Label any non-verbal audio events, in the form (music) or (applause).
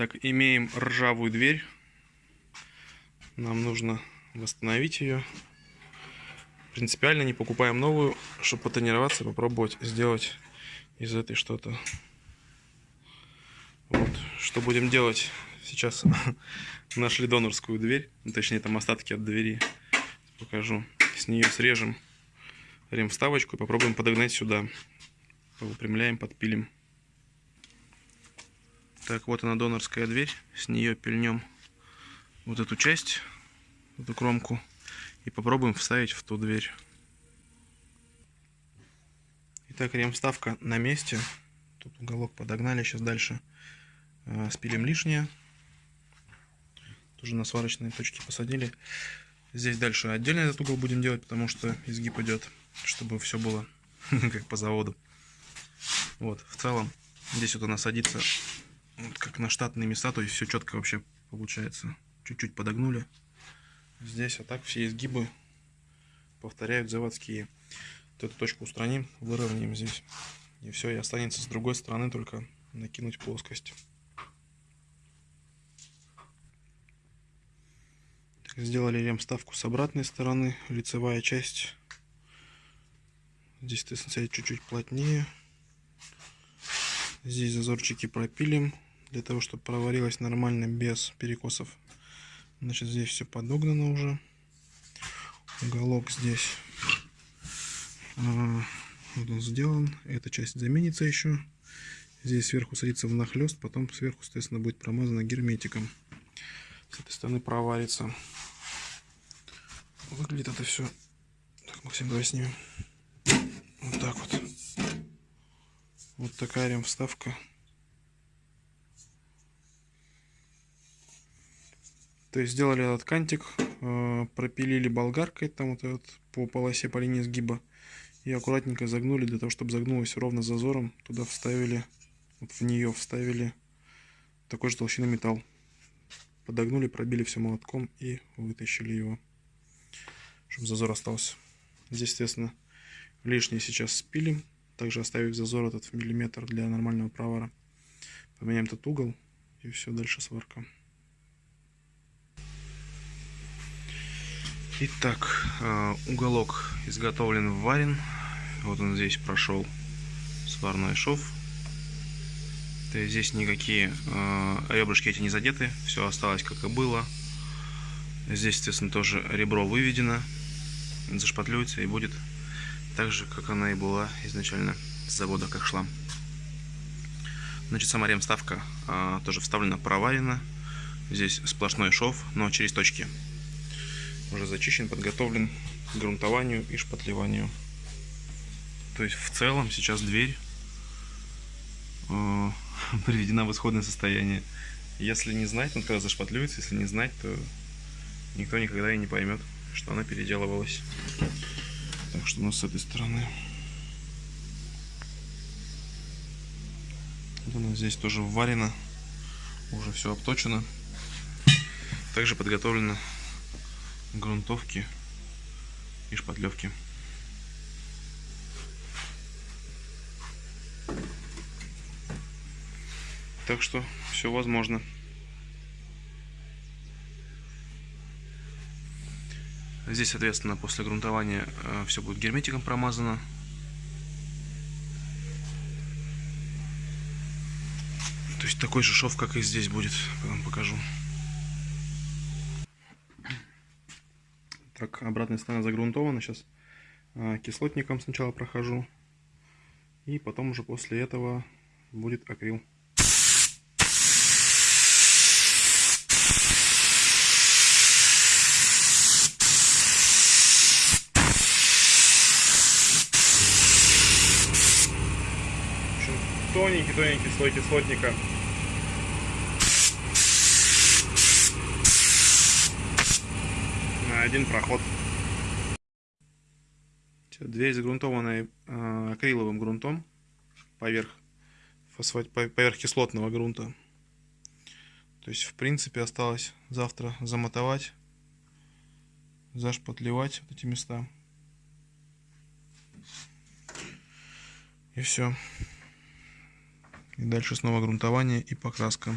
Так, имеем ржавую дверь. Нам нужно восстановить ее. Принципиально не покупаем новую, чтобы потренироваться, попробовать сделать из этой что-то. Вот, что будем делать? Сейчас (laughs) нашли донорскую дверь, ну, точнее там остатки от двери. Покажу. С нее срежем рем-вставочку и попробуем подогнать сюда. Выпрямляем, подпилим. Так, вот она донорская дверь. С нее пильнем вот эту часть, эту кромку. И попробуем вставить в ту дверь. Итак, рем-вставка на месте. Тут уголок подогнали. Сейчас дальше э, спилим лишнее. Тоже на сварочные точки посадили. Здесь дальше отдельно этот угол будем делать, потому что изгиб идет, чтобы все было (laughs) как по заводу. Вот, в целом, здесь вот она садится вот как на штатные места, то есть все четко вообще получается. Чуть-чуть подогнули. Здесь, а так все изгибы повторяют заводские. Вот эту точку устраним, выровняем здесь. И все, и останется с другой стороны только накинуть плоскость. Так, сделали ремставку с обратной стороны, лицевая часть. Здесь, соответственно, чуть-чуть плотнее. Здесь зазорчики пропилим для того, чтобы проварилось нормально без перекосов. Значит, здесь все подогнано уже. Уголок здесь а, вот он сделан. Эта часть заменится еще. Здесь сверху садится внахлест, потом сверху, соответственно, будет промазано герметиком. С этой стороны проварится. Выглядит это все. Так, Максим, давай снимем. Вот так вот. Вот такая рем-вставка. То есть сделали этот кантик, э, пропилили болгаркой там вот этот по полосе, по линии сгиба. И аккуратненько загнули, для того, чтобы загнулось ровно зазором. Туда вставили, вот в нее вставили такой же толщины металл. Подогнули, пробили все молотком и вытащили его, чтобы зазор остался. Здесь, естественно, лишнее сейчас спилим. Также оставив зазор этот в миллиметр для нормального провара. Поменяем этот угол и все, дальше сварка. Итак, э, уголок изготовлен варен. Вот он здесь прошел сварной шов. То есть здесь никакие э, ребрышки эти не задеты. Все осталось как и было. Здесь, естественно, тоже ребро выведено. Зашпатлюется и будет так же, как она и была изначально с завода, как шла. Значит, сама ремставка э, тоже вставлена, проварена. Здесь сплошной шов, но через точки уже зачищен, подготовлен к грунтованию и шпатлеванию. То есть в целом сейчас дверь э, (laughs) приведена в исходное состояние. Если не знать, он когда зашпатлюется, если не знать, то никто никогда и не поймет, что она переделывалась. Так что у нас с этой стороны. Вот она здесь тоже варено, уже все обточено. Также подготовлено грунтовки и шпатлевки. Так что все возможно. Здесь, соответственно, после грунтования э, все будет герметиком промазано. То есть такой же шов, как и здесь будет. Потом покажу. Так, обратная сторона загрунтована. Сейчас а, кислотником сначала прохожу. И потом уже после этого будет акрил. Тоненький-тоненький слой кислотника. Один проход. Дверь загрунтованная акриловым грунтом поверх, фосфат, поверх кислотного грунта. То есть, в принципе, осталось завтра замотовать, зашпатлевать вот эти места. И все. И дальше снова грунтование и покраска.